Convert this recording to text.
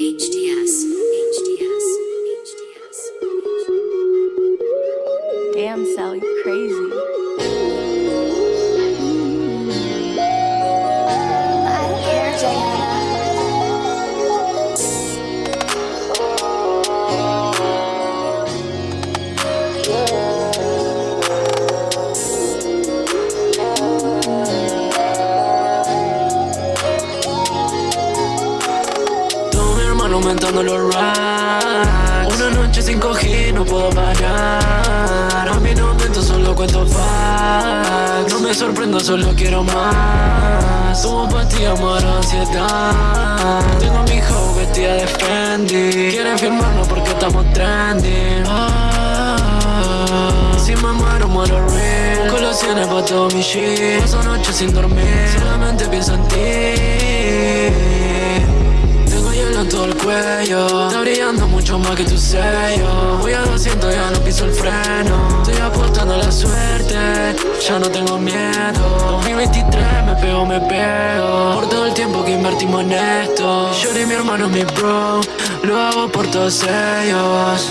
HTS. Damn, Sally, crazy. Aumentando los racks. Una noche sin coger no puedo parar. A mí no miento, solo cuento facts No me sorprendo, solo quiero más. Tomo pastillas, muero ansiedad. Tengo a mi hijo vestida de Fendi. Quieren firmarnos porque estamos trending. Ah, Si me muero, muero real. Colaciones pa' todo mi shit. Paso noches sin dormir. Solamente pienso en ti Está brillando mucho más que tu sello. Voy a 200, ya no piso el freno. Estoy apostando a la suerte Ya no tengo miedo. 2023 me pego, me pego. Por todo el tiempo que invertimos en esto. Yo y mi hermano, mi bro Lo hago por todos ellos